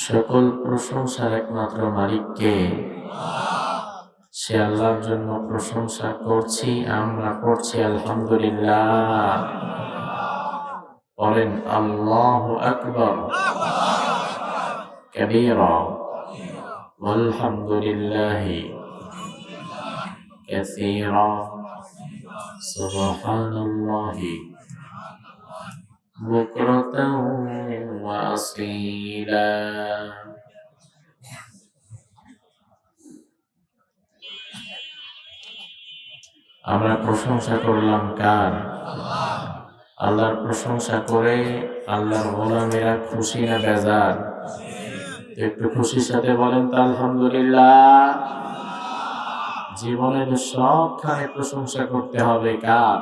সকল প্রশংসার একমাত্র মালিককে সে আল্লাহর জন্য প্রশংসা করছি আমরা করছি আলহামদুলিল্লাহ বলেন আল্লাহ আকবর كبيرا والحمد لله كثيرا سبحان الله بكرة وأصيلا আমরা প্রশংসা করলাম কার আল্লাহর প্রশংসা করে আল্লাহর গোলামেরা খুশি না বেজার একটু খুশির সাথে বলেন তো আলহামদুলিল্লাহ জীবনের সবখানে প্রশংসা করতে হবে কার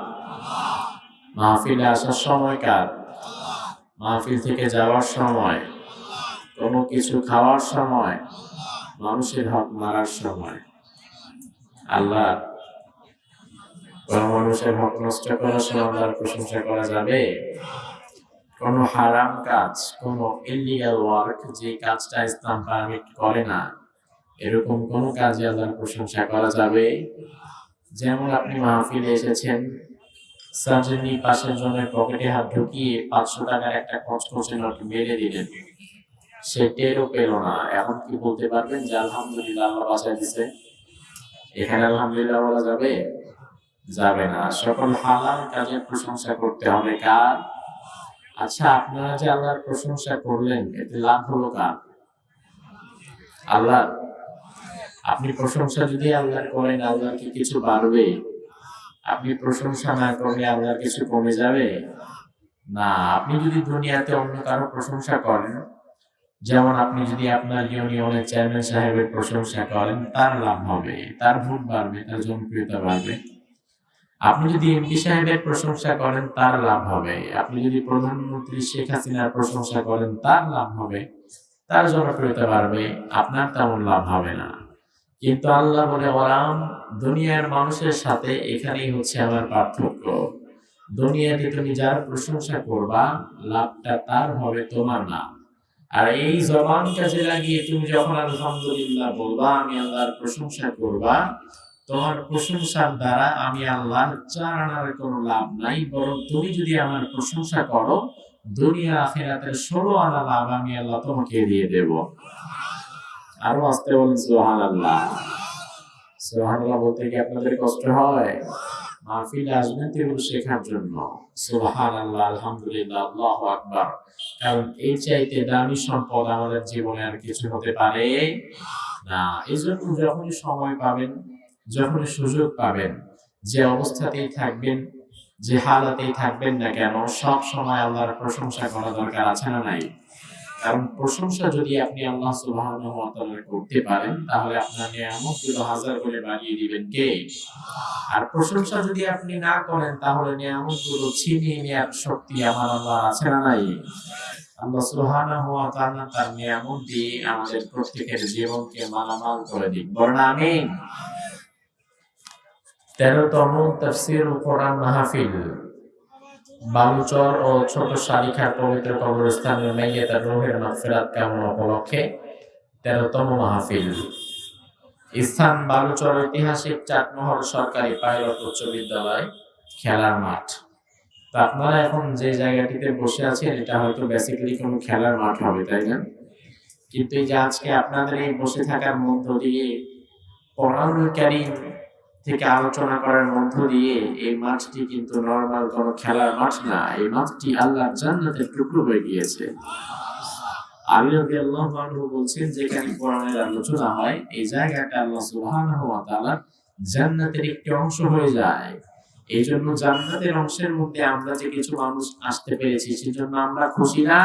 মাহফিলে আসার সময় কার মাহফিল থেকে যাওয়ার সময়, কোনো কিছু খাওয়ার সময়, মানুষের হক মারার সময়। আল্লাহ কোন মানুষের হক নষ্ট করার সময় আল্লাহর প্রশংসা করা যাবে? কোন হারাম কাজ, কোন ইলিগাল ওয়ার্ক যে কাজটা ইসলাম পারমিট করে না, এরকম কোন কাজে আল্লাহর প্রশংসা করা যাবে? যেমন আপনি মাহফিলে এসেছেন সার্জেনি পাশের জনের পকেটে হাত ঢুকিয়ে পাঁচশো টাকার একটা কচকচে নোট মেরে দিলেন। সে টেরও পেল না। এখন কি বলতে পারবেন যে আলহামদুলিল্লাহ আল্লাহ বাঁচাই দিছে? এখানে আলহামদুলিল্লাহ বলা যাবে? যাবে না। সকল হালাল কাজের প্রশংসা করতে হবে। কার? আচ্ছা আপনারা যে আল্লাহর প্রশংসা করলেন, এতে লাভ হলো কার? আল্লাহ আপনি প্রশংসা যদি আল্লাহর করেন আল্লাহ কি কিছু বাড়বে? আপনি প্রশংসা না করলে আল্লাহর কিছু কমে যাবে? না, আপনি যদি দুনিয়াতে অন্য কারও প্রশংসা করেন, যেমন আপনি যদি আপনার ইউনিয়নের চেয়ারম্যান সাহেবের প্রশংসা করেন, তার লাভ হবে, তার ভোট বাড়বে, তার জনপ্রিয়তা বাড়বে। আপনি যদি এমপি সাহেবের প্রশংসা করেন, তার লাভ হবে। আপনি যদি প্রধানমন্ত্রী শেখ হাসিনার প্রশংসা করেন, তার লাভ হবে, তার জনপ্রিয়তা বাড়বে, আপনার তেমন লাভ হবে না। কিন্তু আল্লাহ বলে ওরাম দুনিয়ার মানুষের সাথে এখানেই হচ্ছে আমার পার্থক্য। দুনিয়াতে তুমি যার প্রশংসা করবা, লাভটা তার হবে তোমার না। আর এই জবান কাজে লাগিয়ে তুমি যখন আলহামদুলিল্লাহ বলবা, আমি আল্লাহর প্রশংসা করবা, তোমার প্রশংসার দ্বারা আমি আল্লাহর চার আনার কোনো লাভ নাই, বরং তুমি যদি আমার প্রশংসা করো, দুনিয়া আখেরাতের ষোলো আনা লাভ আমি আল্লাহ তোমাকে দিয়ে দেব। আরও আসতে বলেন সোহান আল্লাহ সোহান আল্লাহ বলতে কি আপনাদের কষ্ট হয়? মাহফিলে আসবেন তেগুলো শেখার জন্য। সোহান আল্লাহ আলহামদুলিল্লাহ, আল্লাহ আকবার। কারণ এই চাইতে দামি সম্পদ আমাদের জীবনে আর কিছু হতে পারে না। এই জন্য যখনই সময় পাবেন, যখনই সুযোগ পাবেন, যে অবস্থাতেই থাকবেন, যে হালাতেই থাকবেন না কেন, সব সময় আল্লাহর প্রশংসা করা দরকার, আছে না নাই? কারণ প্রশংসা যদি আপনি আল্লাহ সুবহানাহু ওয়া তাআলার করতে পারেন, তাহলে আপনার নিয়ামতগুলো হাজার করে বাড়িয়ে দিবেন কে? আর প্রশংসা যদি আপনি না করেন, তাহলে নিয়ামতগুলো ছিনিয়ে নেওয়ার শক্তি আমার আল্লাহ আছে না নাই? আল্লাহ সুবহানাহু ওয়া তাআলা তার নিয়ামত দিয়ে আমাদের প্রত্যেকের জীবনকে মালামাল করে দিন বলেন আমিন। তেরোতম তফসির কোরআন মাহফিল। বালুচর ও ছোট শালিখার পবিত্র কবরস্থানের মেয়ে তার রোহের মাগফিরাত কামনা উপলক্ষে তেরোতম মাহফিল। স্থান বালুচর ঐতিহাসিক চাটমহল সরকারি পাইলট উচ্চ বিদ্যালয়, খেলার মাঠ। তো আপনারা এখন যে জায়গাটিতে বসে আছেন, এটা হয়তো বেসিক্যালি কোনো খেলার মাঠ হবে, তাই না? কিন্তু এই যে আজকে আপনাদের এই বসে থাকার মধ্য দিয়ে পড়ানোকারী থেকে আলোচনা করার মধ্য দিয়ে এই মাঠটি কিন্তু নর্মাল কোনো খেলার মাঠ না এই মাঠটি আল্লাহ জান্নাতের টুকরো হয়ে গিয়েছে। রাদিয়াল্লাহু আনহু বলছেন যেখানে কোরআনের আলোচনা হয় এই জায়গাটা আল্লাহ সুবহানাহু ওয়া তাআলা জান্নাতের একটি অংশ হয়ে যায়। এই জন্য জান্নাতের অংশের মধ্যে আমরা যে কিছু মানুষ আসতে পেরেছি সেজন্য আমরা খুশি না?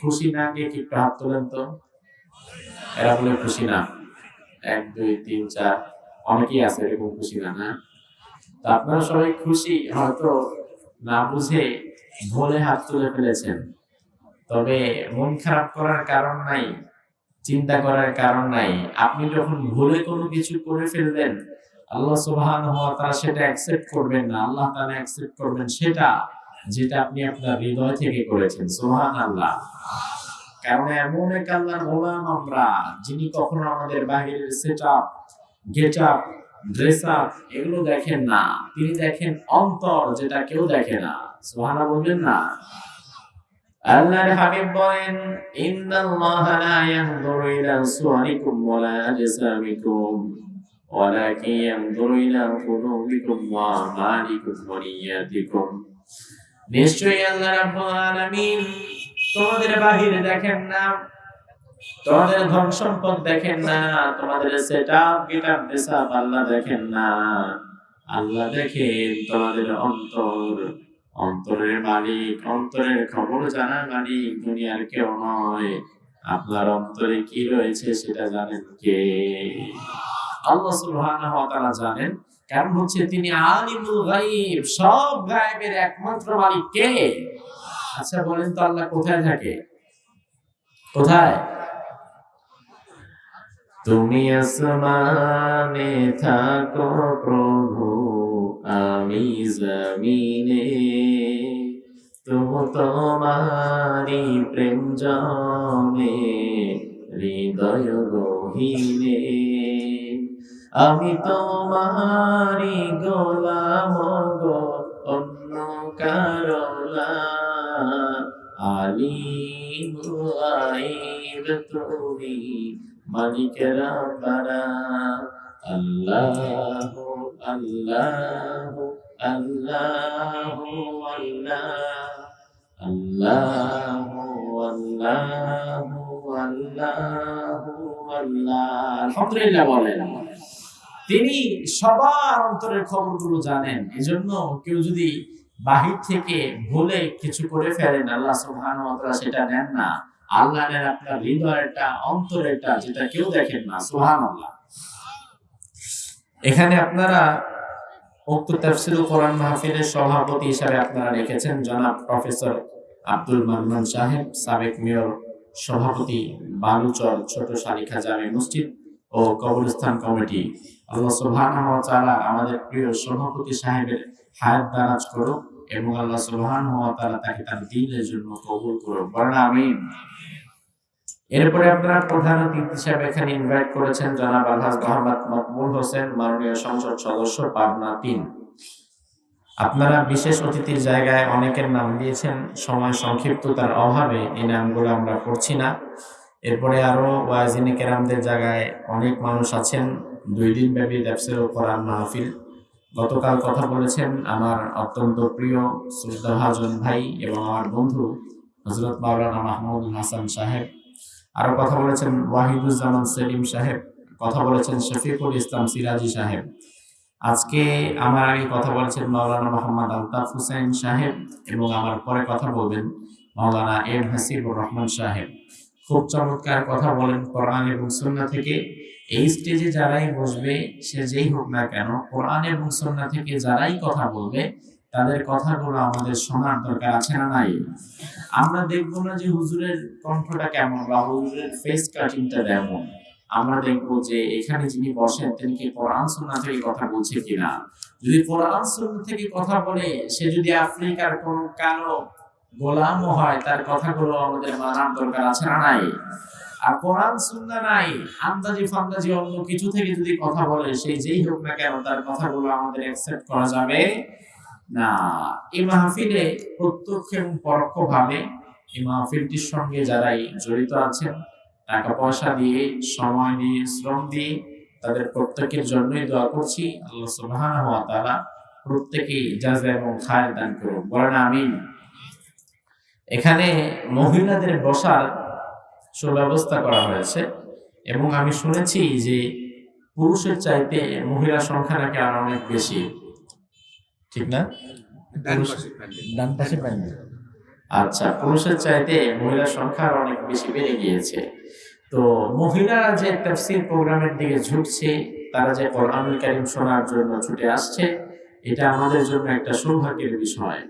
খুশি না কে? কি হাত তোলেন তো। এরা বলে খুশি না। এক দুই তিন চার। অনেকেই আছে এরকম খুশি না না? তো আপনারা সবাই খুশি, হয়তো না বুঝে ভুলে হাত তুলে ফেলেছেন। তবে মন খারাপ করার কারণ নাই, চিন্তা করার কারণ নাই। আপনি যখন ভুলে কোনো কিছু করে ফেলবেন, আল্লাহ সুবহানাহু ওয়া তাআলা সেটা অ্যাকসেপ্ট করবেন না। আল্লাহ তাআলা অ্যাকসেপ্ট করবেন সেটা যেটা আপনি আপনার হৃদয় থেকে করেছেন। সুবহানাল্লাহ। কারণ এমন এক আল্লাহর গোলাম আমরা, যিনি কখনো আমাদের বাহিরের set up get up dress up এগুলো দেখেন না। তিনি দেখেন অন্তর যেটা কেউ দেখে না। সোহানা বলবেন না। আল্লাহর হাবিব বলেন, ইন্নাল্লাহা লা ইয়ানজুরু ইলা সুওয়ারিকুম ওয়ালা আজসামিকুম ওয়ালাকিন ইয়ানজুরু ইলা কুলুবিকুম ওয়া আমালিকুম নিশ্চয়ই আল্লাহ রাব্বুল আলামিন তোমাদের বাহিরে দেখেন না তোমাদের ধন সম্পদ দেখেন না, তোমাদের আল্লাহ দেখেন না। আল্লাহ দেখেন তোমাদের অন্তর। অন্তরের মালিক, অন্তরের খবর জানার মালিক, দুনিয়ার কেউ নয়। আপনার অন্তরে কি রয়েছে সেটা জানেন কে? আল্লাহ সুবহানাহু ওয়া তাআলা জানেন, কারণ হচ্ছে তিনি আলিমুল গায়ব, সব গায়েবের একমাত্র মালিক কে? আচ্ছা বলেন তো আল্লাহ কোথায় থাকে? কোথায়? তুমি আসমানে থাকো প্রভু, আমি জমিনে। তুমি তোমারি প্রেম জমে হৃদয় গহীনে। আমি তোমারি গোলাম গো, অন্য কারণা আলিম আইব তুমি বলেন। তিনি সবার অন্তরের খবরগুলো জানেন। এজন্য কেউ যদি বাহির থেকে ভুলে কিছু করে ফেলেন, আল্লাহ সেটা নেন না। আল্লাহ নেন আপনার হৃদয়টা অন্তরেরটা যেটা কেউ দেখেন না, সুবহানাল্লাহ। এখানে আপনারা সভাপতি হিসাবে আপনারা রেখেছেন জনাব প্রফেসর আব্দুল সাহেব, সাবেক মেয়র, সভাপতি ছোট শালিখা জামে মসজিদ ও কবরস্থান কমিটি। আল্লাহ আমাদের প্রিয় সভাপতি সাহেবের হায়াত দারাজ করুক। এবং আল্লাহ সুবহানাহু ওয়া তাআলা তাকে তার দ্বীনের জন্য কবুল করুক বলেন, আমিন। এরপরে আপনারা প্রধান অতিথি হিসেবে এখানে ইনভাইট করেছেন জনাব আলহাজ মোহাম্মদ মকবুল হোসেন, মাননীয় সংসদ সদস্য, পাবনা তিন। আপনারা বিশেষ অতিথির জায়গায় অনেকের নাম দিয়েছেন, সময় সংক্ষিপ্ততার অভাবে এই নামগুলো আমরা পড়ছি না। এরপরে আরও ওয়াজিনে কেরামদের জায়গায় অনেক মানুষ আছেন, দুই দিন ব্যাপী তাফসীর কোরআন মাহফিল। গতকাল কথা বলেছেন আমার অত্যন্ত প্রিয় শ্রদ্ধাভাজন ভাই এবং আমার বন্ধু হজরত মাওলানা মাহমুদ হাসান সাহেব। আরও কথা বলেছেন ওয়াহিদুজ্জামান সেলিম সাহেব, কথা বলেছেন শফিকুল ইসলাম সিরাজি সাহেব। আজকে আমার আগে কথা বলেছেন মাওলানা মোহাম্মদ আলতাফ হুসেন সাহেব এবং আমার পরে কথা বলবেন মাওলানা এম হাসিবুর রহমান সাহেব। খুব চমৎকার কথা বলেন কোরআন এবং সুন্নাহ থেকে। এই স্টেজে যারাই বসবে, সে যেই হোক না কেন, কোরআন এবং সুন্নাহ থেকে যারাই কথা বলবে, তাদের কথাগুলো আমাদের শোনার দরকার আছে না নাই? আমরা দেখব না যে হুজুরের কণ্ঠটা কেমন বা হুজুরের ফেস কাটিংটা কেমন। আমরা দেখব যে এখানে যিনি বসেন, তিনি কি কোরআন সুন্নাহ থেকে কথা বলছে কিনা? যদি কোরআন সুন্নাহ থেকে কথা বলে, সে যদি আফ্রিকার কোন কালো গোলাম হয়, তার কথাগুলো আমাদের মানার দরকার আছে না নাই? আর কোরআন সুন্নাহ নাই আন্দাজি ফান্দাজি অন্য কিছু থেকে যদি কথা বলে, সেই যেই হোক না কেন, তার কথাগুলো আমাদের অ্যাকসেপ্ট করা যাবে না। এই মাহফিলে প্রত্যক্ষ এবং পরোক্ষ ভাবে এই মাহফিলটির সঙ্গে যারাই জড়িত আছেন টাকা পয়সা দিয়ে, সময় দিয়ে, শ্রম দিয়ে, তাদের প্রত্যেকের জন্যই দোয়া করছি, আল্লাহ সুবহানাহু ওয়া তাআলা প্রত্যেকেই জাযা এবং খায় দান করুন বলেন আমিন। এখানে মহিলাদের বসার সুব্যবস্থা করা হয়েছে। এবং আমি শুনেছি যে পুরুষের চাইতে মহিলা সংখ্যা নাকি আর অনেক বেশি। ঠিক না? ডান পাশে আচ্ছা পুরুষের চাইতে মহিলার সংখ্যা অনেক বেশি বেড়ে গিয়েছে। তো মহিলারা যে তাফসীর প্রোগ্রামের দিকে ঝুঁকছে তারা যে কোরআনুল কারীম শোনার জন্য ছুটে আসছে এটা আমাদের জন্য একটা সৌভাগ্যের বিষয়।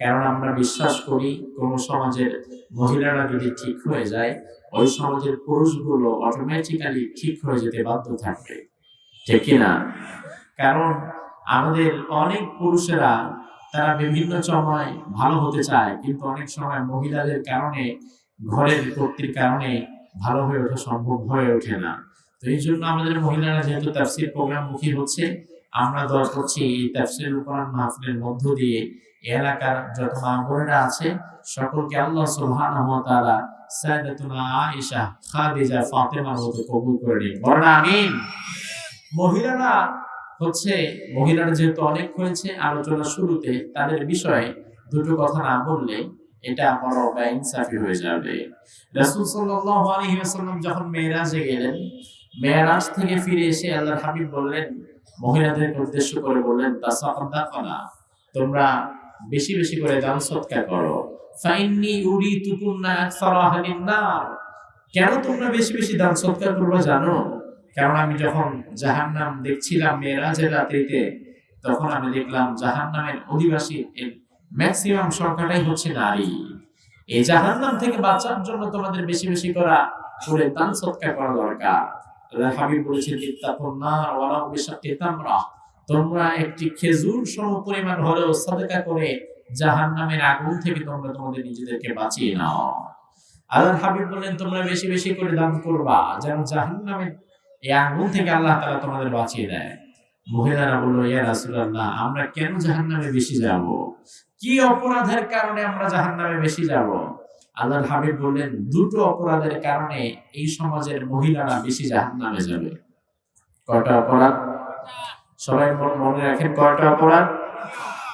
কারণ আমরা বিশ্বাস করি কোন সমাজের মহিলারা যদি ঠিক হয়ে যায় ওই সমাজের পুরুষগুলো অটোমেটিক্যালি ঠিক হয়ে যেতে বাধ্য থাকবে। ঠিক কিনা কারণ আমাদের অনেক পুরুষেরা, তারা বিভিন্ন সময় ভালো হতে চায়, কিন্তু অনেক সময় মহিলাদের কারণে, ঘরের কর্তৃর কারণে ভালো হয়ে ওঠা সম্ভব হয়ে ওঠে না। তো এই জন্য আমাদের মহিলারা যেহেতু তাফসির প্রোগ্রাম মুখী হচ্ছে, আমরা দোয়া করছি এই তাফসির কোরআন মাহফিলের মধ্য দিয়ে, এলাকার যত মা বোনেরা আছে, সকলকে আল্লাহ সুবহানাহু ওয়া তাআলা সাইয়্যিদাতুনা আয়েশা, খাদিজা ফাতেমার মতো কবুল করে নিন বলেন আমিন। মহিলারা হচ্ছে, মহিলারা যেহেতু অনেক হয়েছে, আলোচনা শুরুতে তাদের বিষয়ে দুটো কথা না বললে এটা বড় বেইনসাফি হয়ে যাবে। রাসূল সাল্লাল্লাহু আলাইহি ওয়াসাল্লাম যখন মেরাজে গেলেন মেরাজ থেকে ফিরে এসে আল্লাহর হাবিব বললেন, মহিলাদেরকে উদ্দেশ্য করে বললেন তাসাদাকানা তোমরা বেশি বেশি করে দান সৎকার করো। ফাইন্নি উরিতুকুন্না আকসারা আহলিন নার কেন তোমরা বেশি বেশি দান সৎকার করবে জানো? কারণ আমি যখন জাহান্নাম দেখছিলাম মেরাজের রাত্রিতে, তখন আমি দেখলাম জাহান্নামের অধিবাসী ম্যাক্সিমাম সংখ্যাটাই হচ্ছে নারী। এই জাহান্নাম থেকে বাঁচার জন্য তোমাদের বেশি বেশি করা, করে দান সৎকার করা দরকার। হাবিব বলেছেন ইত্তাকুন নার ওয়ালাউ বিশাক্কি তামরা একটি খেজুর সম পরিমাণ হলেও সাদকা করে জাহান্নামের আগুন থেকে তোমরা তোমাদের নিজেদেরকে বাঁচিয়ে নাও। আল্লাহ হাবিব বললেন, তোমরা বেশি বেশি করে দান করবা, যেন জাহান্নামের এই আগুন থেকে আল্লাহ তাআলা তোমাদের বাঁচিয়ে দেয়। মহিলারা বলল, ইয়া রাসূলুল্লাহ, আমরা কেন জাহান্নামে বেশি যাব? কি অপরাধের কারণে আমরা জাহান্নামে বেশি যাব? আল্লাহর হাবিব বললেন, দুটো অপরাধের কারণে এই সমাজের মহিলারা বেশি জাহান্নামে যাবে। কটা অপরাধ? সবাই মন- রাখেন কয়টা অপরাধ?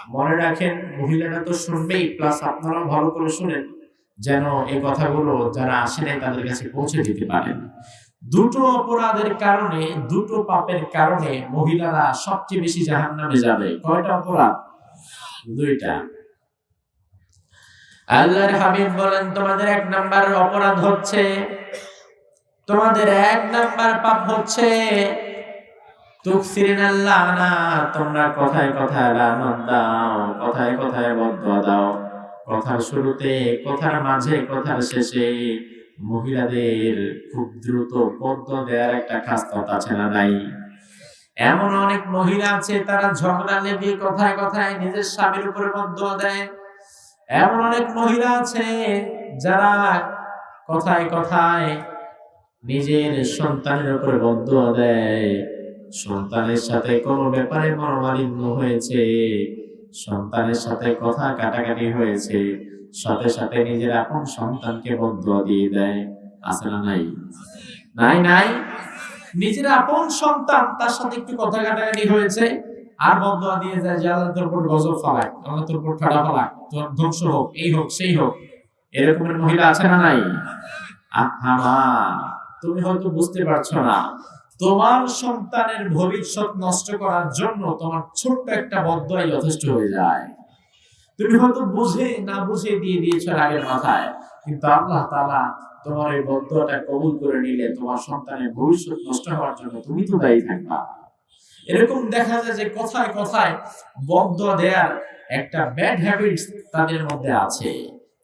মনে রাখেন, মহিলারা তো শুনবেই প্লাস আপনারাও ভালো করে শুনেন যেন এই কথাগুলো যারা আসে নাই তাদের কাছে পৌঁছে দিতে পারেন। দুটো অপরাধের কারণে, দুটো পাপের কারণে মহিলারা সবচেয়ে বেশি জাহান্নামে যাবে। কয়টা অপরাধ? দুইটা। আল্লাহর হাবিব বলেন, তোমাদের এক নাম্বার অপরাধ হচ্ছে, তোমাদের এক নাম্বার পাপ হচ্ছে কথায় কথায় দাও, কথায় কথায় বদয়া দাও। কথার শুরুতে, কথার মাঝে, কথার শেষে মহিলাদের খুব দেওয়ার একটা এমন অনেক মহিলা আছে, তারা ঝগড়া লেগে কথায় কথায় নিজের স্বামীর উপরে বদয়া দেয়। এমন অনেক মহিলা আছে, যারা কথায় কথায় নিজের সন্তানের উপরে বদয়া দেয়। সন্তানের সাথে কোনো ব্যাপারে মনোমালিন্য হয়েছে। সন্তানের সাথে কথা কাটাকাটি হয়েছে। সাথে সাথে নিজের আপন সন্তানকে বদয়া দিয়ে দেয়। আছে না নাই? নাই নাই? নিজের আপন সন্তান তার সাথে একটু কথা কাটাকাটি হয়েছে আর বদয়া দিয়ে যায় যে, আল্লাহ তোর উপর গজব ফালাক আল্লাহ তোর উপর ঠাড়া ফালাক তোর ধ্বংস হোক, এই হোক, সেই হোক। এরকমের মহিলা আছে না নাই? আহা তুমি হয়তো বুঝতে পারছ না। তোমার সন্তানের ভবিষ্যৎ নষ্ট করার জন্য তোমার ছোট্ট একটা বদয়াই যথেষ্ট হয়ে যায়। তুমি হয়তো বুঝে না বুঝে দিয়ে দিয়েছ আগের মাথায়, কিন্তু আল্লাহ তালা তোমার এই বদয়াটা কবুল করে নিলে তোমার সন্তানের ভবিষ্যৎ নষ্ট হওয়ার জন্য তুমি তো দায়ী থাকবা। এরকম দেখা যায় যে কথায় কথায় বদ্ধ দেয়ার একটা ব্যাড হ্যাবিটস তাদের মধ্যে আছে।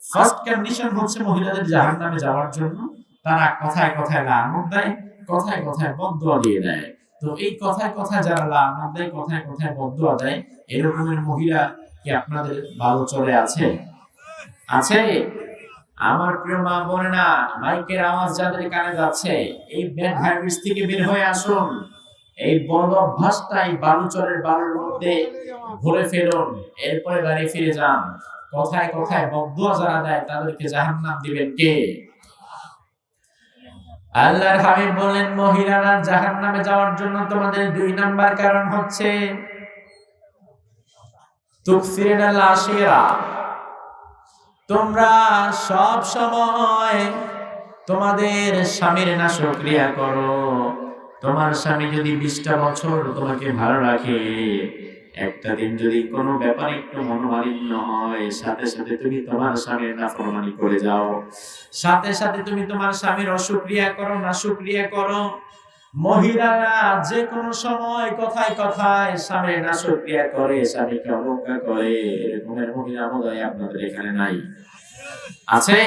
ফার্স্ট কন্ডিশন হচ্ছে মহিলাদের জাহান্নামে যাওয়ার জন্য। তারা কথায় কথায় না লানত দেয় কথায় কথায় বদয়া দিয়ে দেয়। তো এই কথায় কথায় যারা লানত দেয়, কথায় কথায় বদয়া দেয় এরকমের মহিলা কি আপনাদের ভালো চলে আছে? আছে? আমার প্রিয় মা বোনেরা, মাইকের আওয়াজ যাদের কানে যাচ্ছে, এই ব্যাড হ্যাবিটস থেকে বের হয়ে আসুন। এই বদ অভ্যাসটা এই বালুচরের বালুর মধ্যে ভরে ফেলুন, এরপরে বাড়ি ফিরে যান। কথায় কথায় বদুয়া যারা দেয়, তাদেরকে জাহান্নাম দিবেন কে? আল্লাহর হাবিব বলেন মহিলারা জাহান্নামে যাওয়ার জন্য তোমাদের দুই নাম্বার কারণ হচ্ছে তোমরা সব সময় তোমাদের স্বামীর না সক্রিয়া করো। তোমার স্বামী যদি বিশটা বছর তোমাকে ভালো রাখে একটা দিন যদি কোনো ব্যাপারে একটু মনোমালিন্য হয়, সাথে সাথে তুমি তোমার স্বামীর নাফরমানি করে যাও। সাথে সাথে তুমি তোমার স্বামীর অসুক্রিয়া করো না সুক্রিয়া করো। মহিলারা যে কোনো সময় কথায় কথায় স্বামীর না সুক্রিয়া করে, স্বামীকে অবজ্ঞা করে। এরকমের মহিলা বোধহয় আপনাদের এখানে নাই। আছে?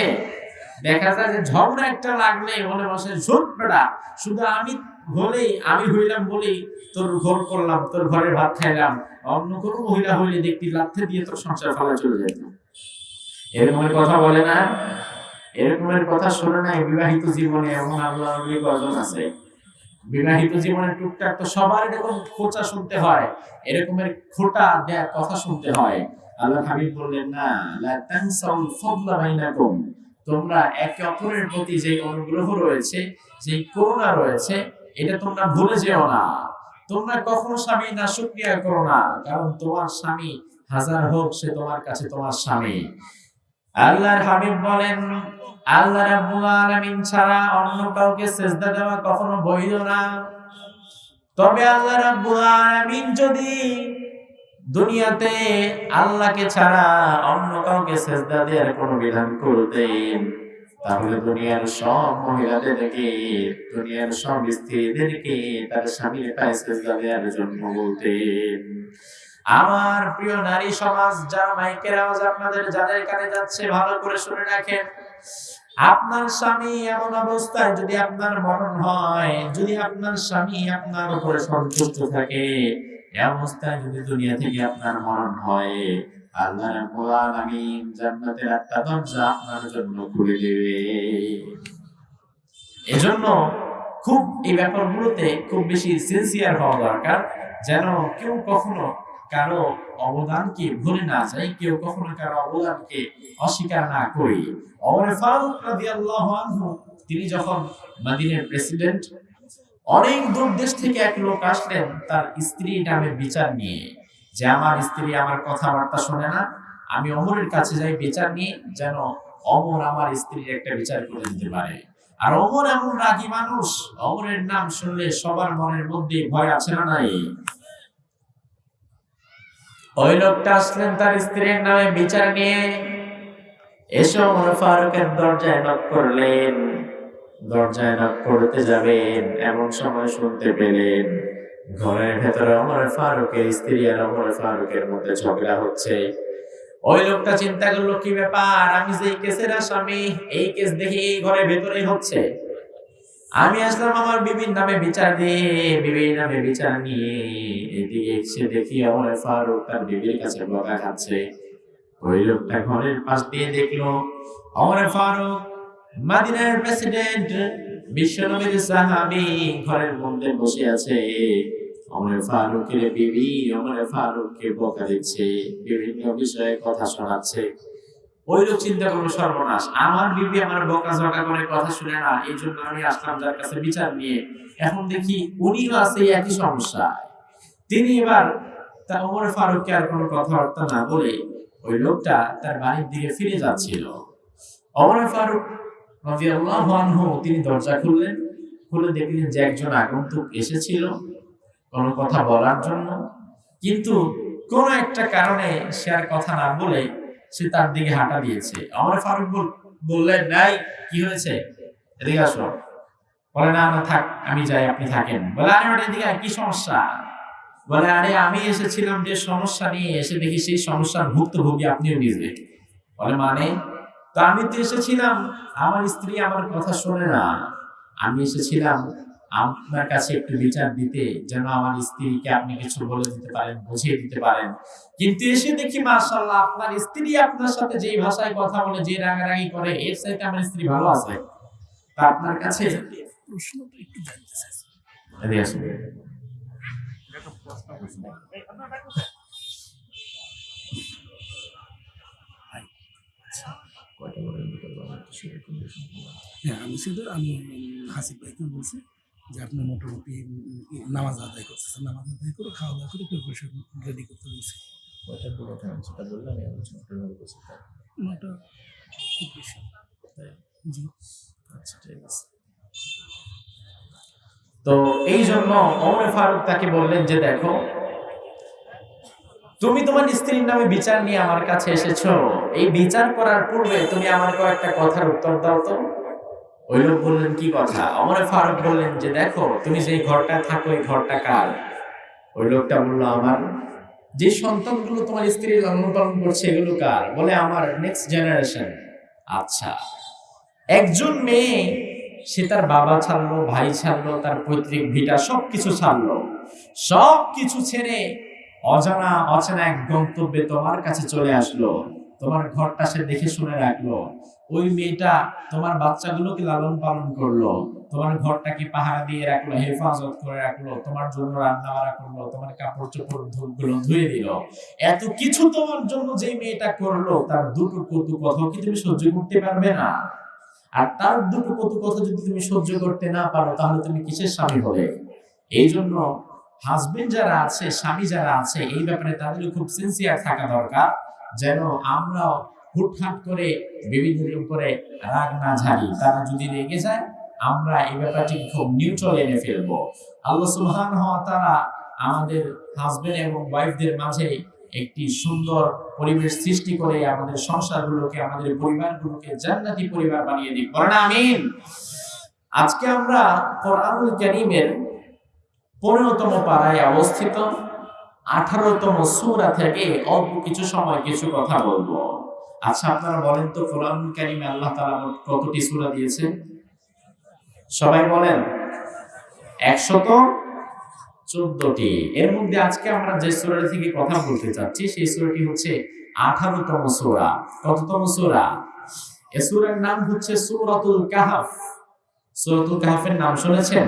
দেখা যায় যে ঝগড়া একটা লাগলে মনে বসে, ঝোট বেড়া শুধু আমি হলেই আমি হইলাম বলি তোর ঘর করলাম, তোর ঘরে ভাত খাইলাম। অন্য কোনো মহিলা হইলে দেখতে লাথে দিয়ে তোর সংসার ফেলা চলে যেত এরকমের কথা বলে না। এরকমের কথা শোনে নাই। বিবাহিত জীবনে এমন আল্লাহ কজন আছে। বিবাহিত জীবনে টুকটাক তো সবার এরকম খোঁচা শুনতে হয়। এরকমের খোটা দেয়া কথা শুনতে হয়। আল্লাহ হাবিব বললেন, না, লা তানসাউল ফাদলা বাইনাকুম। তোমরা একে অপরের প্রতি যে অনুগ্রহ রয়েছে, যে করুণা রয়েছে, এটা তোমরা ভুলে যেও না। তোমরা কখনো স্বামী না শুকরিয়া করো না, কারণ তোমার স্বামী হাজার হোক, সে তোমার কাছে তোমার স্বামী। আল্লাহর হাবিব বলেন, আল্লাহ রাব্বুল আলামিন ছাড়া অন্য কাউকে সেজদা দেওয়া কখনো বৈধ না। তবে আল্লাহ রাব্বুল আলামিন যদি দুনিয়াতে আল্লাহকে ছাড়া অন্য কাউকে সেজদা দেওয়ার কোনো বিধান করতেন তাহলে দুনিয়ার সব মহিলাদেরকে দুনিয়ার সব স্ত্রীদেরকে তার স্বামীর পায়ে সেজদা দেওয়ার জন্য বলতেন আমার প্রিয় নারী সমাজ, যারা মাইকের আওয়াজ আপনাদের যাদের কানে যাচ্ছে, ভালো করে শুনে রাখেন। আপনার স্বামী এমন অবস্থায় যদি আপনার মরণ হয়, যদি আপনার স্বামী আপনার উপরে সন্তুষ্ট থাকে এই অবস্থায় যদি দুনিয়া থেকে আপনার মরণ হয় এজন্য খুব এই ব্যাপারগুলোতে খুব বেশি হওয়া দরকার, যেন কেউ কখনো কারও অবদানকে ভুলে না যায়, কেউ কখনো কারও অবদানকে অস্বীকার না করি। তিনি যখন মাদিনের প্রেসিডেন্ট অনেক দূর দেশ থেকে এক লোক আসলেন তার স্ত্রী নামে বিচার নিয়ে। যে আমার স্ত্রী আমার কথাবার্তা শোনে না, আমি অমরের কাছে যাই বিচার নিয়ে যেন অমর আমার স্ত্রীর একটা বিচার করে দিতে পারে। আর অমর এমন রাগী মানুষ, অমরের নাম শুনলে সবার মনের মধ্যে ভয় আছে না নাই? ওই লোকটা আসলেন তার স্ত্রীর নামে বিচার নিয়ে। এসে ওমর ফারুকের দরজায় নক করলেন। দরজায় নক করতে যাবেন, এমন সময় শুনতে পেলেন ঘরের ভেতরে ওমর ফারুকের স্ত্রী আর ওমর ফারুকের মধ্যে ঝগড়া হচ্ছে। ওই লোকটা চিন্তা করল, কি ব্যাপার? আমি যে কেসের আসামি, এই কেস দেখি এই ঘরের ভেতরেই হচ্ছে? আমি আসলাম আমার বিবির নামে বিচার দিয়ে, বিবির নামে বিচার নিয়ে এদিকে এসে দেখি আমার ফারুক তার বিবির কাছে বকা খাচ্ছে। ওই লোকটা ঘরের পাশ দিয়ে দেখল আমার ফারুক, মাদিনার প্রেসিডেন্ট, বিশ্বনবীর সাহাবী ঘরের মধ্যে বসে আছে। অমর ফারুকের বিবি অমর ফারুককে বকা দিচ্ছে, বিভিন্ন বিষয়ে কথা শোনাচ্ছে। ওই লোক চিন্তা করল সর্বনাশ। আমার বিবি আমার বকা ঝকা করে কথা শুনে না এই জন্য আমি আসলাম যার কাছে বিচার নিয়ে। এখন দেখি উনিও আছে একই সমস্যা তিনি এবার তা ওমর ফারুককে আর কোনো কথাবার্তা না বলে ওই লোকটা তার বাড়ির দিকে ফিরে যাচ্ছিল। ওমর ফারুক রাদিয়াল্লাহু আনহু তিনি দরজা খুললেন। খুলে দেখলেন যে একজন আগন্তুক এসেছিল। কোনো কথা বলার জন্য। কিন্তু কোনো একটা কারণে সে আর কথা না বলে সে তার দিকে হাঁটা দিয়েছে। আমার ফারুক বল- বললেন নাই কি হয়েছে? এদিকে আসো। বলে, না না, থাক, আমি যাই, আপনি থাকেন। বলে, আরে, ওটা এদিকে কি সমস্যা? বলে, আরে, আমি এসেছিলাম যে সমস্যা নিয়ে, এসে দেখি সেই সমস্যার ভুক্তভোগী আপনিও নিজে। বলে মানে? তো আমি তো এসেছিলাম, আমার স্ত্রী আমার কথা শোনে না। আমি এসেছিলাম আপনার কাছে একটু বিচার দিতে, যেন আমার স্ত্রীকে আপনি কিছু বলে দিতে পারেন, বুঝিয়ে দিতে পারেন কিন্তু এসে দেখি, মাশাআল্লাহ, আপনার স্ত্রী আপনার সাথে যেই ভাষায় কথা বলে, যে রাগারাগি করে, এর সাথে আমার স্ত্রী ভালো আছে তা আপনার কাছে। হ্যাঁ আমি শুধু আমি হাসিফ ভাইকে বলছি যে আপনি মোটামুটি নামাজ আদায় করতেছেন নামাজ আদায় করে খাওয়া দাওয়া করে প্রিপারেশন রেডি করতে বলছি। কয়টার দিকে ওঠা হচ্ছে? বললাম, এই আলোচনা করে নেব বলছি, নটা খুব বেশি জি। আচ্ছা, ঠিক আছে। তো এই জন্য ওমর ফারুক তাকে বললেন যে দেখো তুমি তোমার স্ত্রীর নামে বিচার নিয়ে আমার কাছে এসেছ। এই বিচার করার পূর্বে তুমি আমার কয়েকটা কথার উত্তর দাও তো। ওই লোক বললেন, কি কথা? অমর ফারুক বললেন যে, দেখো, তুমি যে ঘরটা থাকো, এই ঘরটা কার? ওই লোকটা বলল, আমার। যে সন্তানগুলো তোমার স্ত্রী লালন পালন করছে, এগুলো কার? বলে, আমার নেক্সট জেনারেশন আচ্ছা। একজন মেয়ে, সে তার বাবা ছাড়লো, ভাই ছাড়লো, তার পৈতৃক ভিটা সবকিছু ছাড়লো। সব কিছু ছেড়ে অজানা, অচেনা এক গন্তব্যে তোমার কাছে চলে আসলো। তোমার ঘরটা সে দেখে শুনে রাখল। ওই মেয়েটা তোমার বাচ্চাগুলোকে লালন পালন করল, তোমার ঘরটাকে পাহারা দিয়ে রাখল, হেফাজত করে রাখল, তোমার জন্য রান্না বাড়া করল, তোমার কাপড় চোপড়গুলো ধুয়ে দিল। এত কিছু তোমার জন্য যে মেয়েটা করল, তার দুটো কটু কথা কি তুমি সহ্য করতে পারবে না? আর তার দুটো কটু কথা যদি তুমি সহ্য করতে না পারো, তাহলে তুমি কিসের স্বামী হবে? এই জন্য হাজবেন্ড যারা আছে, স্বামী যারা আছে, এই ব্যাপারে তাদের খুব সিনসিয়ার থাকা দরকার, যেন আমরা হুটহাট করে বিবিদের উপরে রাগ না ঝাড়ি তারা যদি রেগে যায়, আমরা এই ব্যাপারটি খুব নিউট্রাল এনে ফেলব। আল্লাহ হওয়া তারা আমাদের হাজবেন্ড এবং ওয়াইফদের মাঝে একটি সুন্দর পরিবেশ সৃষ্টি করে আমাদের সংসারগুলোকে, আমাদের পরিবারগুলোকে জান্নাতি পরিবার বানিয়ে দিই বলেন আমিন। আজকে আমরা কোরআনুল কারীমের পনেরোতম পাড়ায় অবস্থিত আঠারোতম সূরা থেকে অল্প কিছু সময় কিছু কথা বলব। আচ্ছা আপনারা বলেন তো, কোরআন কারিমে আল্লাহ মোট কতটি সূরা দিয়েছেন সবাই বলেন, একশত চোদ্দটি। এর মধ্যে আজকে আমরা যে সূরাটি থেকে কথা বলতে চাচ্ছি, সেই সূরাটি হচ্ছে আঠারোতম সূরা। কততম সূরা? এ সূরার নাম হচ্ছে সূরাতুল কাহাফ। সূরাতুল কাহাফের নাম শুনেছেন?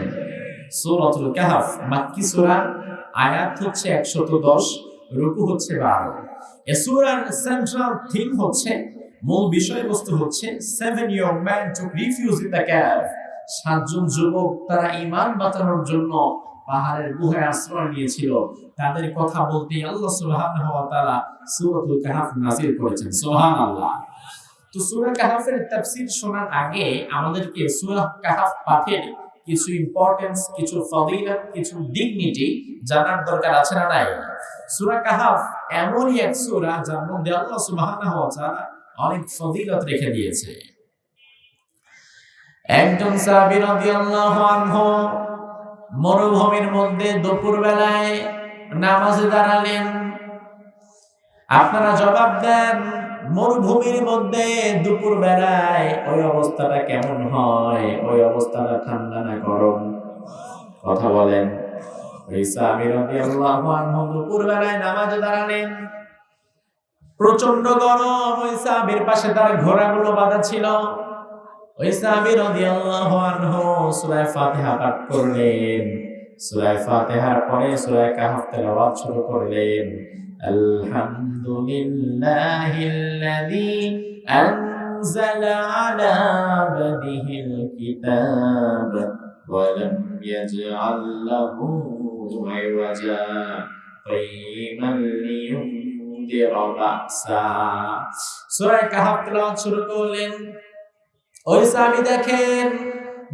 সূরাতুল কাহাফ। মাক্কি সূরা আয়াত হচ্ছে একশত দশ, রুকু হচ্ছে বারো। সূরার সেন্ট্রাল থিম হচ্ছে, মূল বিষয়বস্তু হচ্ছে seven young man to refuge in the cave সাতজন যুবক তারা ইমান বাঁচানোর জন্য পাহাড়ের গুহায় আশ্রয় নিয়েছিল। তাদের কথা বলতে আল্লাহ সুবহানাহু ওয়া তাআলা সূরাতুল কাহাফ করেছেন। সুবহানাল্লাহ। তো সূরা কাহাফের তাফসীর শোনার আগে আমাদেরকে সূরা কাহাফ পাঠের কিছু ইম্পর্টেন্স কিছু ফজিলত কিছু ডিগনিটি জানার দরকার আছে না নাই? সূরা কাহাফ এমনই এক সূরা যার মধ্যে আল্লাহ সুবহানাহু অনেক ফজিলত রেখে দিয়েছে। একজন সাহাবী রাদিয়াল্লাহু মরুভূমির মধ্যে দুপুর বেলায় নামাজে দাঁড়ালেন। আপনারা জবাব দেন, মরুভূমির মধ্যে দুপুর বেলায় ওই অবস্থাটা কেমন হয়? ওই অবস্থাটা ঠান্ডা না গরম? কথা বলেন। নামাজে দাঁড়ালেন প্রচণ্ড গরম ওই পাশে তার ঘোড়াগুলো বাঁধা ছিল ওই সাহাবী পাঠ করলেন সূরা পরে সূরা কাহফ তেলাওয়াত শুরু করলেন আলহামদুলিল্লাহিল্লাযী আনজালা আলা আবদিহিল কিতাব ওয়া লাম ইয়াজআল ইওয়াজা قيما لينذر بأسا সূরা কাহফ তেলাওয়াত শুরু করলেন ওই সাহাবী দেখেন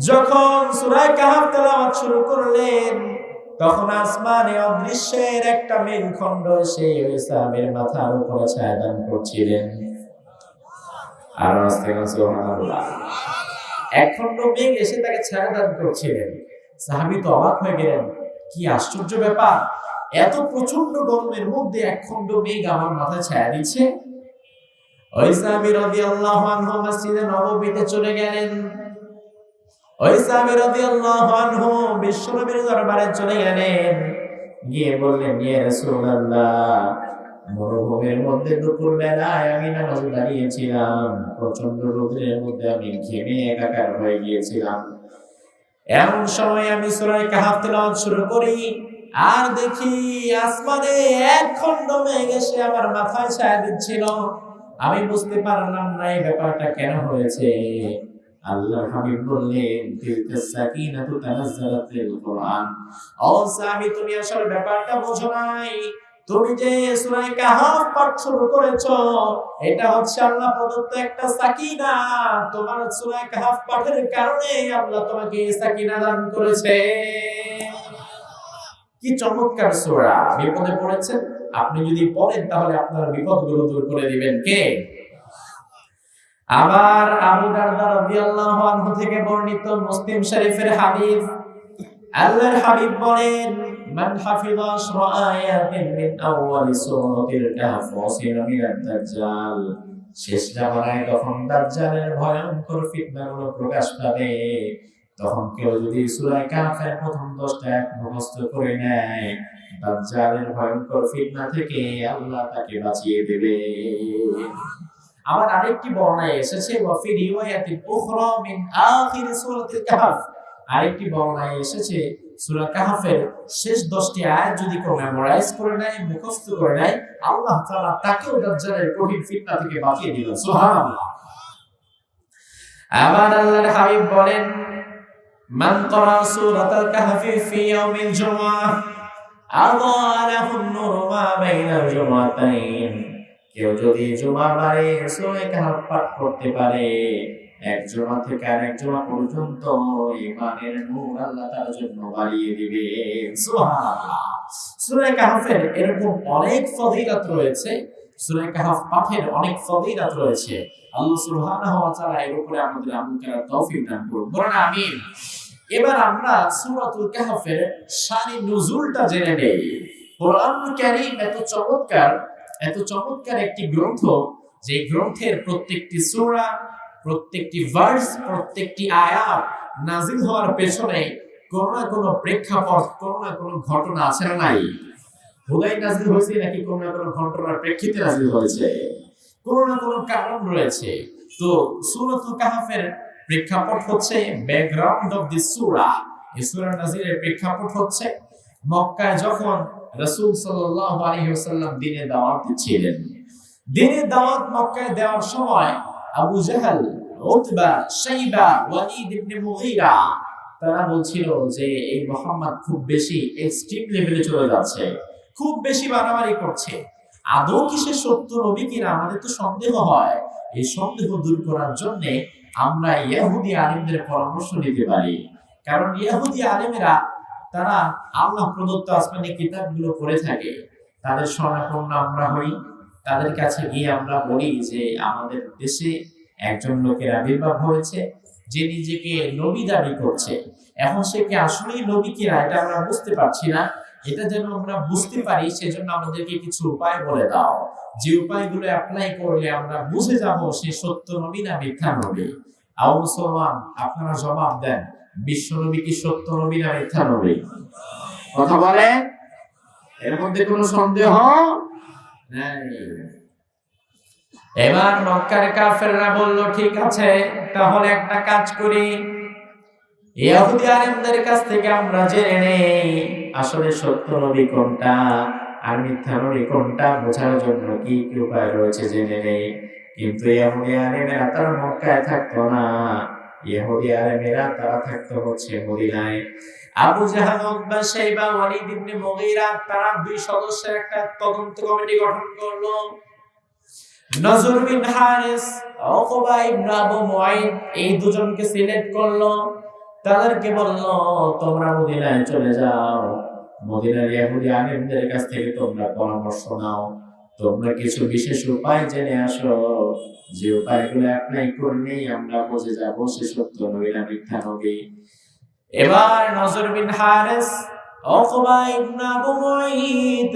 যখন সূরা কাহাফ তেলাওয়াত শুরু করলেন তখন আসমানে অদৃশ্যের একটা মেঘখণ্ড এসে ওই সাহাবীর মাথার উপরে ছায়াদান করছিলেন আর আস্তে সুবহানাল্লাহ এক খণ্ড মেঘ এসে তাকে ছায়াদান করছিলেন সাহাবী তো অবাক হয়ে গেলেন কি আশ্চর্য ব্যাপার? এত প্রচণ্ড গরমের মধ্যে এক খণ্ড মেঘ আমার মাথায় ছায়া দিচ্ছে। আনহু মসজিদে চলে গেলেন। গিয়ে মধ্যে আমি দাঁড়িয়েছিলাম। প্রচণ্ড রোদের মধ্যে আমি ঘেমে একাকার হয়ে গিয়েছিলাম। এমন সময় আমি সূরা কাহাফ তেলাওয়াত শুরু করি, আর দেখি আসমানে এক খণ্ড মেঘ এসে আমার মাথায় ছায়া দিচ্ছিল। আমি বুঝতে পারলাম না এই ব্যাপারটা কেন হয়েছে। আল্লাহ হাবিব বললেন, তিলকা সাকিনাতু তানাজ্জালাত ফিল কোরআন। ও সাহাবী তুমি আসলে ব্যাপারটা বোঝো নাই। তুমি যে সূরা কাহাফ পাঠ শুরু করেছ, এটা হচ্ছে আল্লাহ প্রদত্ত একটা সাকিনা। তোমার সূরা কাহাফ পাঠের কারণে আল্লাহ তোমাকে সাকিনা দান করেছে। কি চমৎকার সূরা, বিপদে পড়েছেন? আপনি যদি পড়েন, তাহলে আপনার বিপদগুলো দূর করে দিবেন। কে? আবার আবু দারদা রাদিয়াল্লাহু আনহু থেকে বর্ণিত মুসলিম শরীফের হাদিস। আল্লাহর হাবিব বলেন মান হাফিযা আশরা আয়াতিন মিন আউয়ালি সূরাতিল কাহফ ওয়াসিরা মিনাদ দাজ্জাল। শেষ জামানায় তখন দাজ্জালের ভয়ঙ্কর ফিতনাগুলো প্রকাশ পাবে, তখন কেউ যদি সূরা কাহফের প্রথম দশটা এক মুখস্থ করে নেয়, দাজ্জালের ভয়ঙ্কর ফিতনা থেকে আল্লাহ তাকে বাঁচিয়ে দেবে। আবার আরেকটি বর্ণায় এসেছে ওয়াফি রিওয়ায়াতিন উখরা মিন আখির সূরাতিল কাহফ। আরেকটি বর্ণায় এসেছে সূরা কাহফের শেষ 10টি আয়াত যদি কেউ মেমোরাইজ করে নেয়, মুখস্থ করে নেয়, আল্লাহ তাআলা তাকেও দাজ্জালের কঠিন ফিতনা থেকে বাঁচিয়ে দিল সুবহানাল্লাহ। আবার আল্লাহর হাবিব বলেন, মান ক্বারা সূরাতাল কাহফি ফি ইয়াউমিল জুমআহ আযা লাহু নূরু মা বাইনাল জুমআতাইন। কেউ যদি জুমার বারে সূরা কাহফ পাঠ করতে পারে এক থেকে আরেক জুমা পর্যন্ত ইমানের নূর আল্লাহ তার জন্য বাড়িয়ে দিবে। কাহফের এরকম অনেক ফজিলত রয়েছে। কাহফ অনেক রয়েছে। আমাদের আমিন। এবার আমরা জেনে এত চমৎকার এত চমৎকার একটি গ্রন্থ যে গ্রন্থের প্রত্যেকটি সূরা প্রত্যেকটি ভার্স প্রত্যেকটি আয়াত নাজিল হওয়ার পেছনে কোনো না কোনো প্রেক্ষাপট, কোনো না কোনো ঘটনা আছে না নাই? হুদাই নাজিল হয়েছে নাকি কোনো না কোনো ঘটনার প্রেক্ষিতে নাজিল হয়েছে? কোনো না কোনো কারণ রয়েছে। তো সূরাতুল কাহফের প্রেক্ষাপট হচ্ছে ব্যাকগ্রাউন্ড অফ দিস সূরা এই সূরা নাজিলের প্রেক্ষাপট হচ্ছে মক্কায় যখন রাসূল সাল্লাল্লাহু আলাইহি ওয়াসাল্লাম দিনে দাওয়াত দিচ্ছিলেন। দিনে দাওয়াত মক্কায় দেওয়ার সময় Abu Jahl Utba Shaiba Walid ibn Mughira, তারা বলছিল যে এই মোহাম্মদ খুব বেশি এক্সট্রিম লেভেলে চলে যাচ্ছে, খুব বেশি বাড়াবাড়ি করছে। আদৌ কি সে সত্য নবী কিনা আমাদের তো সন্দেহ হয়। এই সন্দেহ দূর করার জন্য আমরা ইহুদি আলিমদের পরামর্শ নিতে পারি। কারণ ইহুদি আলিমেরা, তারা আল্লাহ প্রদত্ত আসমানি কিতাবগুলো পড়ে থাকে। তাদের শরণাপন্ন আমরা হই, তাদের কাছে গিয়ে আমরা বলি যে আমাদের দেশে একজন লোকের আবির্ভাব হয়েছে, যে নিজেকে নবী দাবি করছে। এখন সে কি আসলেই নবী কিনা, এটা আমরা বুঝতে পারছি না। এটা যেন আমরা বুঝতে পারি, সেজন্য আমাদেরকে কিছু উপায় বলে দাও। যে উপায়গুলো অ্যাপ্লাই করলে আমরা বুঝে যাব, সে সত্য নবী না মিথ্যা নবী? আও মুসলমান, আপনারা জবাব দেন, বিশ্ব নবী কি সত্য নবী না মিথ্যা নবী? কথা বলে এর মধ্যে কোনো সন্দেহ? নাই। এবার মক্কার কাফেররা বলল, ঠিক আছে, তাহলে একটা কাজ করি। ইহুদি আলেমদের কাছ থেকে আমরা জেনে নেই, আসলে সত্য নবী কোনটা আর মিথ্যা নবী কোনটা, বোঝার জন্য কি কি উপায় রয়েছে জেনে নেই। কিন্তু ইহুদি আলেমেরা তারা মক্কায় থাকতো না। ইহুদি আলেমেরা তারা থাকতো হচ্ছে মদিনায়। Abu Jahl Utba Shaiba, Walid ibn Mughira, তারা দুই সদস্যের একটা তদন্ত কমিটি গঠন করল। নজর বিন হারিস, উকবা ইবনে আবু মুআইদ এই দুজনকে সিলেক্ট করল। তাদেরকে বলল, তোমরা মদিনায় চলে যাও। মদিনার ইহুদি আলিমদের কাছ থেকে তোমরা পরামর্শ নাও। তোমরা কিছু বিশেষ উপায় জেনে আসো। যে উপায়গুলো অ্যাপ্লাই করলেই আমরা বুঝে যাব সে সত্য নবী না মিথ্যা নবী। এবার নজর বিন হারিস মুআইদ